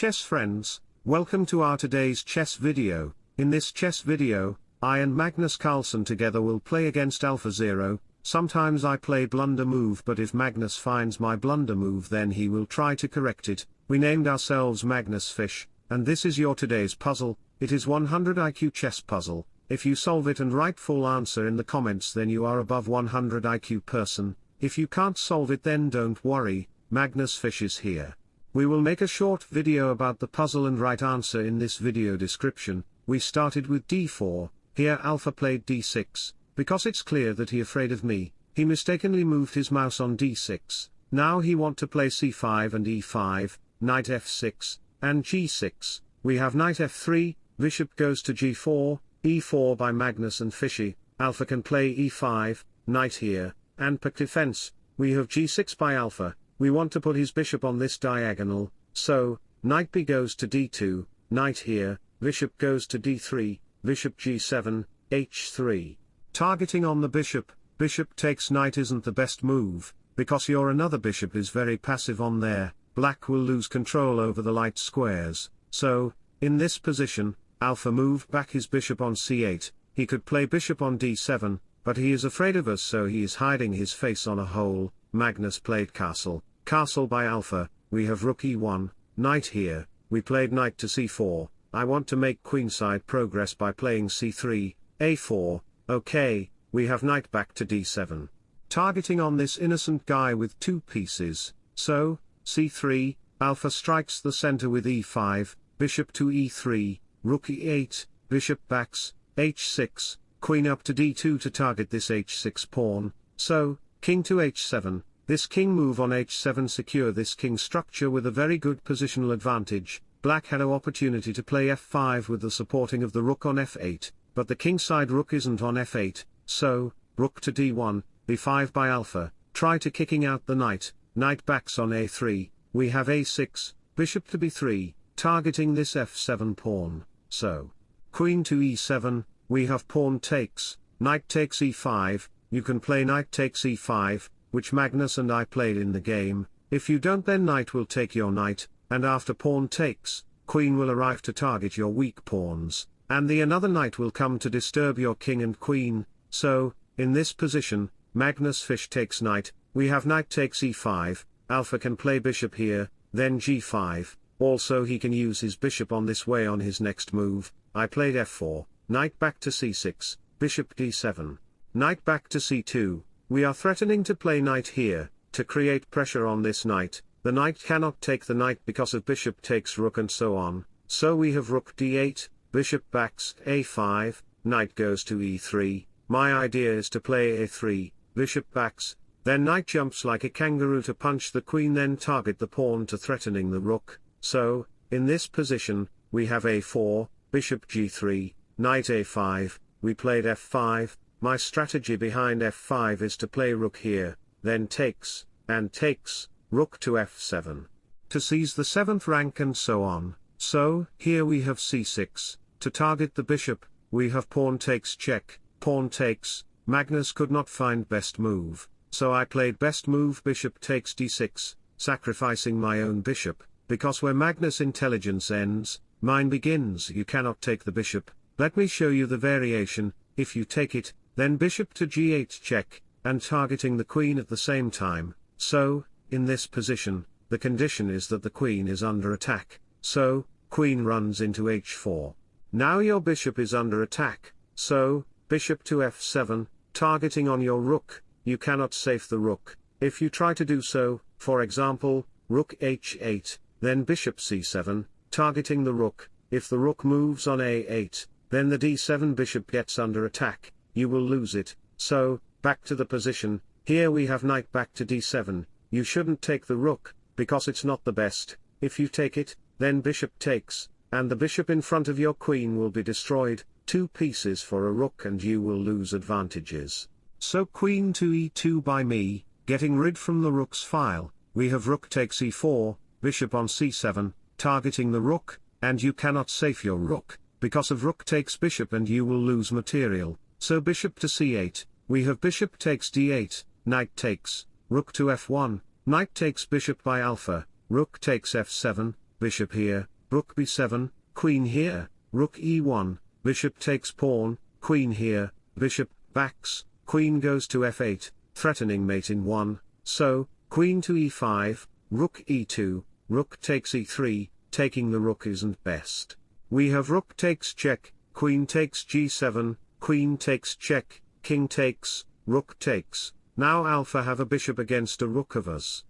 chess friends, welcome to our today's chess video. In this chess video, I and Magnus Carlsen together will play against AlphaZero. Sometimes I play blunder move but if Magnus finds my blunder move then he will try to correct it. We named ourselves Magnus Fish, and this is your today's puzzle, it is 100 IQ chess puzzle. If you solve it and write full answer in the comments then you are above 100 IQ person, if you can't solve it then don't worry, Magnus Fish is here. We will make a short video about the puzzle and right answer in this video description, we started with d4, here Alpha played d6, because it's clear that he afraid of me, he mistakenly moved his mouse on d6, now he want to play c5 and e5, knight f6, and g6, we have knight f3, bishop goes to g4, e4 by Magnus and Fishy, Alpha can play e5, knight here, and Pirc defense, we have g6 by Alpha, we want to put his bishop on this diagonal, so, knight b goes to d2, knight here, bishop goes to d3, bishop g7, h3. Targeting on the bishop, bishop takes knight isn't the best move, because your another bishop is very passive on there, black will lose control over the light squares, so, in this position, alpha moved back his bishop on c8, he could play bishop on d7, but he is afraid of us so he is hiding his face on a hole, Magnus played castle, Castle by Alpha, we have rook e1, knight here, we played knight to c4, I want to make queenside progress by playing c3, a4, okay, we have knight back to d7. Targeting on this innocent guy with two pieces, so, c3, alpha strikes the center with e5, bishop to e3, rook e8, bishop backs, h6, queen up to d2 to target this h6 pawn, so, king to h7, this king move on h7 secure this king structure with a very good positional advantage, black had no opportunity to play f5 with the supporting of the rook on f8, but the kingside rook isn't on f8, so, rook to d1, b5 by alpha, try to kicking out the knight, knight backs on a3, we have a6, bishop to b3, targeting this f7 pawn, so, queen to e7, we have pawn takes, knight takes e5, you can play knight takes e5, which Magnus and I played in the game, if you don't then knight will take your knight, and after pawn takes, queen will arrive to target your weak pawns, and the another knight will come to disturb your king and queen, so, in this position, Magnus Fish takes knight, we have knight takes e5, alpha can play bishop here, then g5, also he can use his bishop on this way on his next move, I played f4, knight back to c6, bishop d7, knight back to c2, we are threatening to play knight here, to create pressure on this knight, the knight cannot take the knight because of bishop takes rook and so on, so we have rook d8, bishop backs a5, knight goes to e3, my idea is to play a3, bishop backs, then knight jumps like a kangaroo to punch the queen then target the pawn to threatening the rook, so, in this position, we have a4, bishop g3, knight a5, we played f5, my strategy behind f5 is to play rook here, then takes, and takes, rook to f7. To seize the 7th rank and so on, so, here we have c6, to target the bishop, we have pawn takes check, pawn takes, Magnus could not find best move, so I played best move bishop takes d6, sacrificing my own bishop, because where Magnus intelligence ends, mine begins. You cannot take the bishop, let me show you the variation, if you take it, then bishop to g8 check, and targeting the queen at the same time, so, in this position, the condition is that the queen is under attack, so, queen runs into h4. Now your bishop is under attack, so, bishop to f7, targeting on your rook, you cannot save the rook, if you try to do so, for example, rook h8, then bishop c7, targeting the rook, if the rook moves on a8, then the d7 bishop gets under attack, you will lose it, so, back to the position, here we have knight back to d7, you shouldn't take the rook, because it's not the best, if you take it, then bishop takes, and the bishop in front of your queen will be destroyed, two pieces for a rook and you will lose advantages. So queen to e2 by me, getting rid from the rook's file, we have rook takes e4, bishop on c7, targeting the rook, and you cannot save your rook, because of rook takes bishop and you will lose material, so bishop to c8, we have bishop takes d8, knight takes, rook to f1, knight takes bishop by alpha, rook takes f7, bishop here, rook b7, queen here, rook e1, bishop takes pawn, queen here, bishop, backs, queen goes to f8, threatening mate in 1, so, queen to e5, rook e2, rook takes e3, taking the rook isn't best. We have rook takes check, queen takes g7, queen takes check, king takes, rook takes, now alpha have a bishop against a rook of us.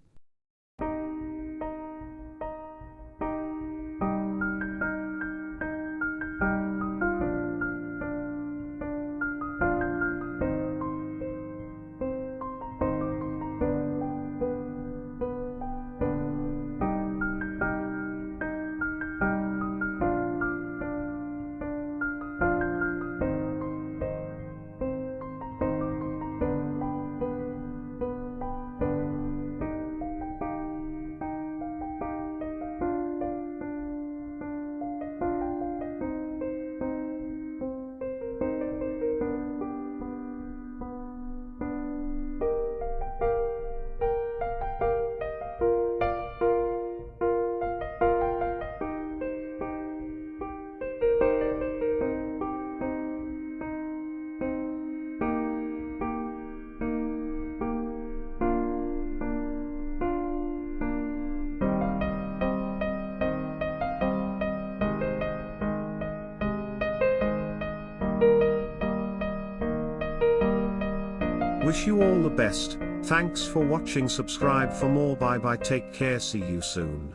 Wish you all the best, thanks for watching. Subscribe for more. Bye bye. Take care. See you soon.